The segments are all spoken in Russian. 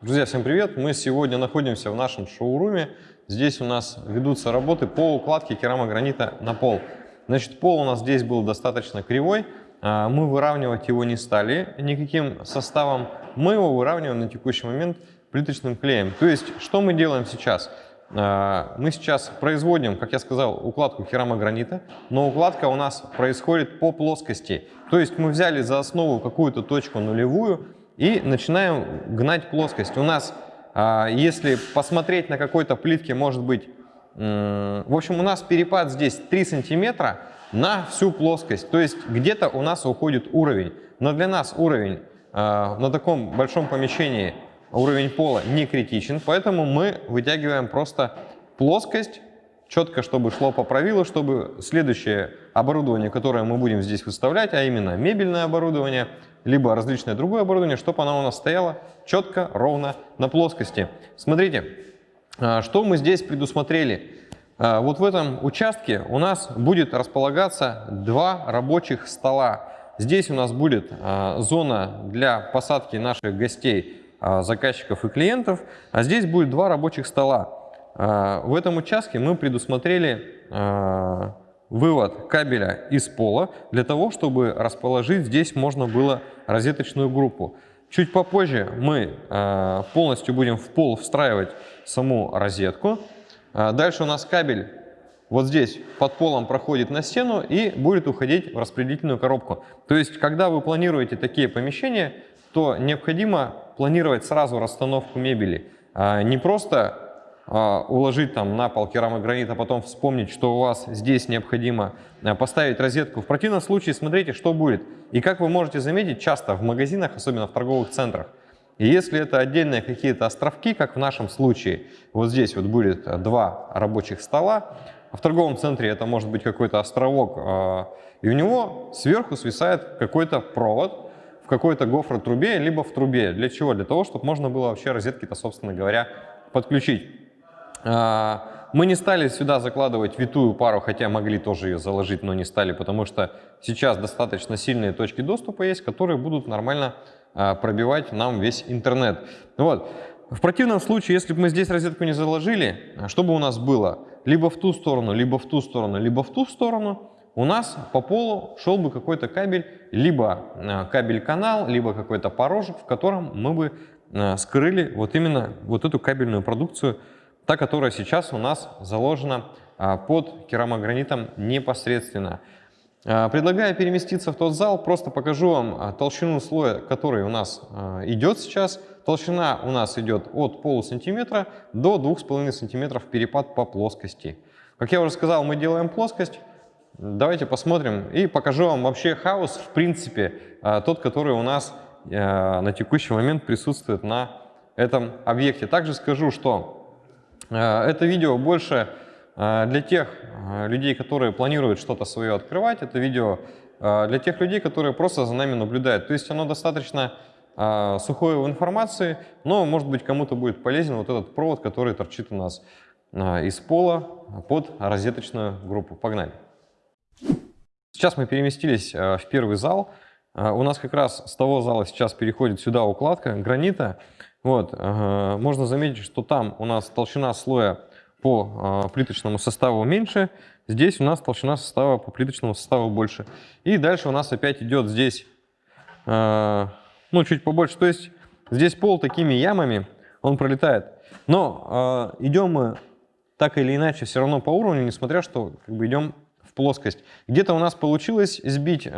Друзья, всем привет! Мы сегодня находимся в нашем шоуруме. Здесь у нас ведутся работы по укладке керамогранита на пол. Значит, пол у нас здесь был достаточно кривой. А, мы выравнивать его не стали никаким составом. Мы его выравниваем на текущий момент плиточным клеем. То есть, что мы делаем сейчас? А, мы сейчас производим, как я сказал, укладку керамогранита, но укладка у нас происходит по плоскости. То есть мы взяли за основу какую-то точку нулевую, и начинаем гнать плоскость. У нас, а, если посмотреть на какой-то плитке, может быть, в общем, у нас перепад здесь 3 сантиметра на всю плоскость. То есть где-то у нас уходит уровень. Но для нас уровень а, на таком большом помещении, уровень пола не критичен, поэтому мы вытягиваем просто плоскость четко, чтобы шло по правилу, чтобы следующее оборудование, которое мы будем здесь выставлять, а именно мебельное оборудование, либо различное другое оборудование, чтобы оно у нас стояло четко, ровно на плоскости. Смотрите, а, что мы здесь предусмотрели. А, вот в этом участке у нас будет располагаться два рабочих стола. Здесь у нас будет а, зона для посадки наших гостей, заказчиков и клиентов, а здесь будет два рабочих стола. А, в этом участке мы предусмотрели а, вывод кабеля из пола для того, чтобы расположить здесь можно было розеточную группу. Чуть попозже мы а, полностью будем в пол встраивать саму розетку. Дальше у нас кабель вот здесь под полом проходит на стену и будет уходить в распределительную коробку. То есть, когда вы планируете такие помещения, то необходимо планировать сразу расстановку мебели. Не просто уложить там на пол керамогранит, а потом вспомнить, что у вас здесь необходимо а, поставить розетку. В противном случае смотрите, что будет. И как вы можете заметить, часто в магазинах, особенно в торговых центрах, и если это отдельные какие-то островки, как в нашем случае, вот здесь вот будет два рабочих стола, а в торговом центре это может быть какой-то островок, и у него сверху свисает какой-то провод в какой-то гофротрубе, либо в трубе. Для чего? Для того, чтобы можно было вообще розетки-то, собственно говоря, подключить. А, мы не стали сюда закладывать витую пару, хотя могли тоже ее заложить, но не стали, потому что сейчас достаточно сильные точки доступа есть, которые будут нормально а, пробивать нам весь интернет. Вот. В противном случае, если бы мы здесь розетку не заложили, что бы у нас было? Либо в ту сторону, либо в ту сторону, либо в ту сторону, у нас по полу шел бы какой-то кабель, либо а, кабель-канал, либо какой-то порожек, в котором мы бы скрыли вот именно вот эту кабельную продукцию, та, которая сейчас у нас заложена а, под керамогранитом непосредственно. А, предлагаю переместиться в тот зал, просто покажу вам а, толщину слоя, который у нас идет сейчас. Толщина у нас идет от полусантиметра до 2,5 сантиметров перепад по плоскости. Как я уже сказал, мы делаем плоскость. Давайте посмотрим и покажу вам вообще хаос, в принципе, тот, который у нас на текущий момент присутствует на этом объекте. Также скажу, что это видео больше э, для тех э, людей, которые планируют что-то свое открывать. Это видео для тех людей, которые просто за нами наблюдают. То есть оно достаточно сухое в информации, но, может быть, кому-то будет полезен вот этот провод, который торчит у нас из пола под розеточную группу. Погнали! Сейчас мы переместились в первый зал. У нас как раз с того зала сейчас переходит сюда укладка гранита. Вот, можно заметить, что там у нас толщина слоя по а, плиточному составу меньше, здесь у нас толщина состава по плиточному составу больше. И дальше у нас опять идет здесь, а, ну, чуть побольше. То есть здесь пол такими ямами, он пролетает. Но а, идем мы так или иначе все равно по уровню, несмотря что как бы идем в плоскость. Где-то у нас получилось сбить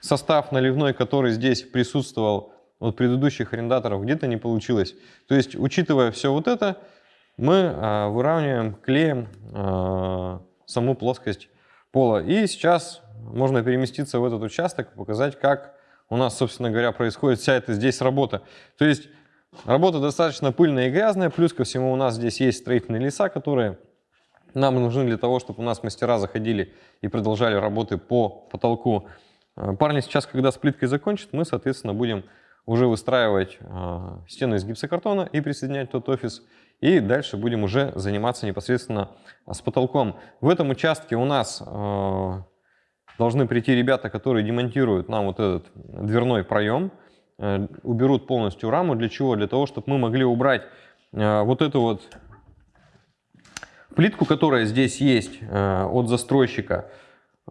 состав наливной, который здесь присутствовал от предыдущих арендаторов где-то не получилось. То есть, учитывая все вот это, мы а, выравниваем клеем а, саму плоскость пола. И сейчас можно переместиться в этот участок показать, как у нас, собственно говоря, происходит вся эта здесь работа. То есть работа достаточно пыльная и грязная, плюс ко всему у нас здесь есть строительные леса, которые нам нужны для того, чтобы у нас мастера заходили и продолжали работы по потолку. А, парни сейчас, когда с плиткой закончат, мы, соответственно, будем уже выстраивать э, стены из гипсокартона и присоединять тот офис. И дальше будем уже заниматься непосредственно с потолком. В этом участке у нас э, должны прийти ребята, которые демонтируют нам вот этот дверной проем. э, уберут полностью раму. Для чего? Для того, чтобы мы могли убрать э, вот эту вот плитку, которая здесь есть э, от застройщика,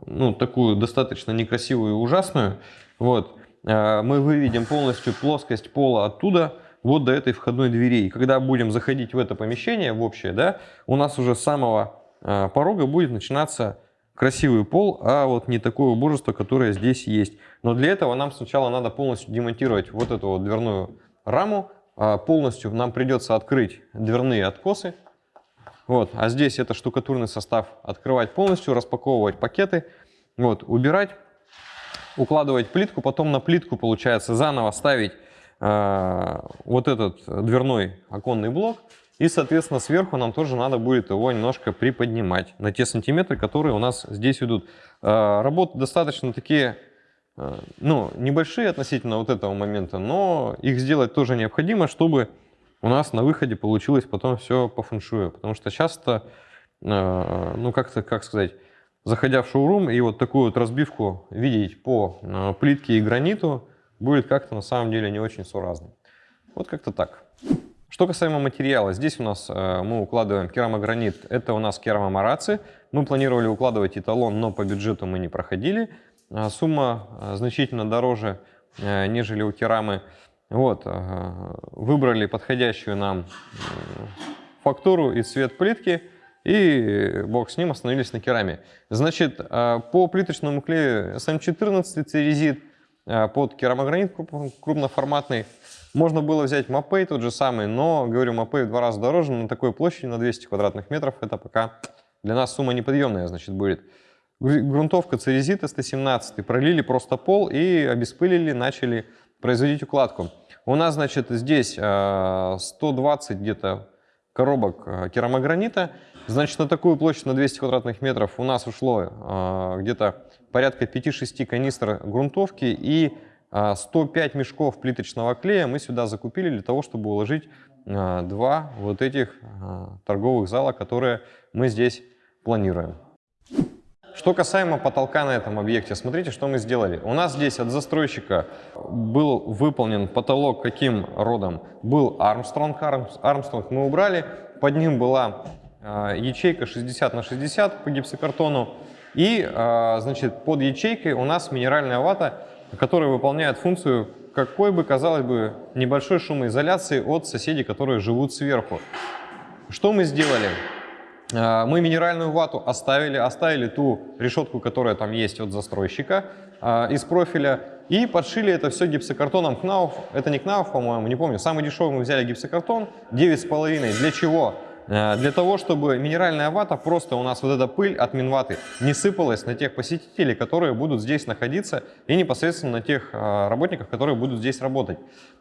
ну, такую достаточно некрасивую и ужасную. Вот. Мы выведем полностью плоскость пола оттуда вот до этой входной двери. И когда будем заходить в это помещение, в общее, да, у нас уже с самого порога будет начинаться красивый пол, а вот не такое убожество, которое здесь есть. Но для этого нам сначала надо полностью демонтировать вот эту вот дверную раму. А полностью нам придется открыть дверные откосы. Вот. А здесь это штукатурный состав. Открывать полностью, распаковывать пакеты, вот, убирать, укладывать плитку. Потом на плитку, получается, заново ставить э, вот этот дверной оконный блок. И, соответственно, сверху нам тоже надо будет его немножко приподнимать на те сантиметры, которые у нас здесь идут. А, работы достаточно такие, а, ну, небольшие относительно вот этого момента, но их сделать тоже необходимо, чтобы у нас на выходе получилось потом все по фэншую. Потому что часто, а, ну, как-то, как сказать, заходя в шоурум и вот такую вот разбивку видеть по плитке и граниту, будет как-то на самом деле не очень соразно. Вот как-то так. Что касаемо материала, здесь у нас э, мы укладываем керамогранит, это у нас керамомараци. Мы планировали укладывать эталон, но по бюджету мы не проходили. А сумма э, значительно дороже, э, нежели у керамы. Вот, выбрали подходящую нам фактуру и цвет плитки, и бог с ним остановились на кераме. Значит, по плиточному клею SM14 церезит под керамогранит крупноформатный можно было взять Мапей тот же самый, но, говорю, Мапей в два раза дороже, на такой площади, на 200 квадратных метров, это пока для нас сумма неподъемная, значит, будет. Грунтовка Церезита 117 пролили просто пол и обеспылили, начали производить укладку. У нас, значит, здесь 120 э, где-то коробок э, керамогранита. Значит, на такую площадь, на 200 квадратных метров у нас ушло э, где-то порядка 5-6 канистр грунтовки и 105 а, мешков плиточного клея мы сюда закупили для того, чтобы уложить а, два вот этих а, торговых зала, которые мы здесь планируем. Что касаемо потолка на этом объекте, смотрите, что мы сделали. У нас здесь от застройщика был выполнен потолок каким родом? Был Армстронг, Армстронг мы убрали, под ним была ячейка 60 на 60 по гипсокартону, и значит, под ячейкой у нас минеральная вата который выполняет функцию какой бы, казалось бы, небольшой шумоизоляции от соседей, которые живут сверху. Что мы сделали? А, мы минеральную вату оставили, оставили ту решетку, которая там есть от застройщика а, из профиля, и подшили это все гипсокартоном Кнауф. Это не Кнауф, по-моему, не помню. Самый дешевый мы взяли гипсокартон, 9,5. Для чего? Э, для того, чтобы минеральная вата, просто у нас вот эта пыль от минваты не сыпалась на тех посетителей, которые будут здесь находиться, и непосредственно на тех э, работников, которые будут здесь работать.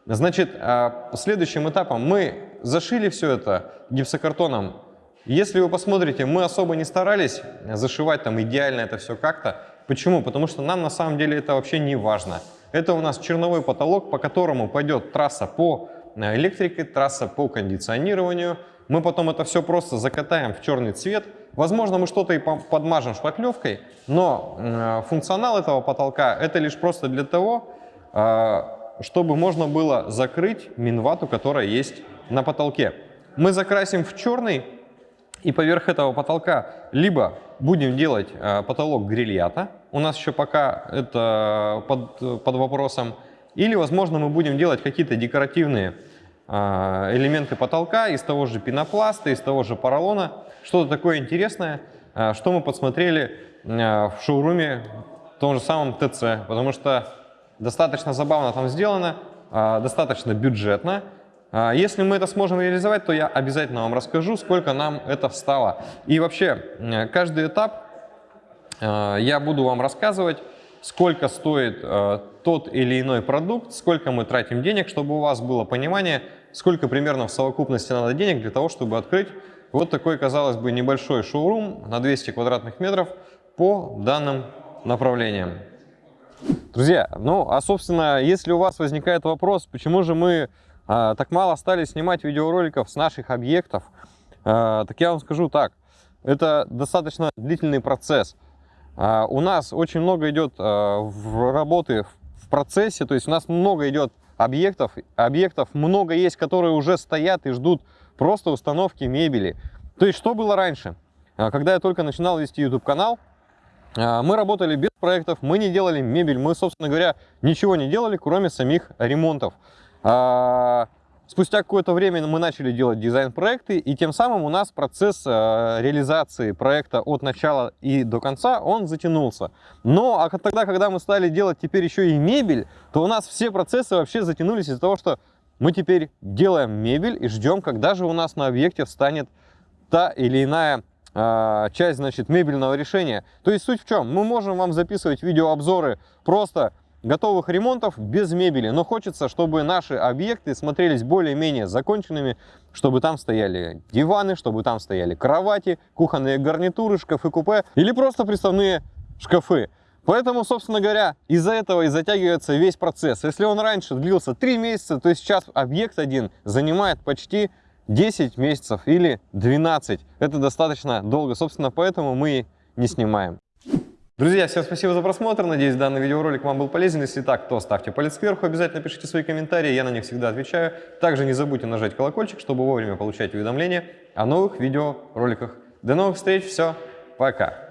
Значит, э, следующим этапом мы зашили все это гипсокартоном. Если вы посмотрите, мы особо не старались зашивать там идеально это все как-то. Почему? Потому что нам на самом деле это вообще не важно. Это у нас черновой потолок, по которому пойдет трасса по электрике, трасса по кондиционированию, мы потом это все просто закатаем в черный цвет. Возможно, мы что-то и подмажем шпаклевкой, но э, функционал этого потолка это лишь просто для того, э, чтобы можно было закрыть минвату, которая есть на потолке. Мы закрасим в черный и поверх этого потолка либо будем делать э, потолок грильята, у нас еще пока это под, под вопросом, или, возможно, мы будем делать какие-то декоративные а, элементы потолка из того же пенопласта, из того же поролона. Что-то такое интересное, а, что мы подсмотрели а, в шоуруме в том же самом ТЦ, потому что достаточно забавно там сделано, достаточно бюджетно. Если мы это сможем реализовать, то я обязательно вам расскажу, сколько нам это встало. И вообще, каждый этап я буду вам рассказывать, сколько стоит тот или иной продукт, сколько мы тратим денег, чтобы у вас было понимание, сколько примерно в совокупности надо денег для того, чтобы открыть вот такой, казалось бы, небольшой шоурум на 200 квадратных метров по данным направлениям. Друзья, ну а собственно, если у вас возникает вопрос, почему же мы а, так мало стали снимать видеороликов с наших объектов, а, так я вам скажу так, это достаточно длительный процесс. А, у нас очень много идет а, в работы в процессе, то есть у нас много идет объектов. Объектов много есть, которые уже стоят и ждут просто установки мебели. То есть, что было раньше? А, когда я только начинал вести YouTube-канал, а, мы работали без проектов, мы не делали мебель, мы, собственно говоря, ничего не делали, кроме самих ремонтов. А, спустя какое-то время мы начали делать дизайн-проекты, и тем самым у нас процесс реализации проекта от начала и до конца, он затянулся. Но а тогда, когда мы стали делать теперь еще и мебель, то у нас все процессы вообще затянулись из-за того, что мы теперь делаем мебель и ждем, когда же у нас на объекте встанет та или иная э, часть, значит, мебельного решения. То есть суть в чем? Мы можем вам записывать видеообзоры просто готовых ремонтов без мебели, но хочется, чтобы наши объекты смотрелись более-менее законченными, чтобы там стояли диваны, чтобы там стояли кровати, кухонные гарнитуры, шкафы-купе или просто приставные шкафы. Поэтому, собственно говоря, из-за этого и затягивается весь процесс. Если он раньше длился 3 месяца, то сейчас объект один занимает почти 10 месяцев или 12. Это достаточно долго, собственно, поэтому мы не снимаем. Друзья, всем спасибо за просмотр. Надеюсь, данный видеоролик вам был полезен. Если так, то ставьте палец вверх. Обязательно пишите свои комментарии, я на них всегда отвечаю. Также не забудьте нажать колокольчик, чтобы вовремя получать уведомления о новых видеороликах. До новых встреч, все, пока!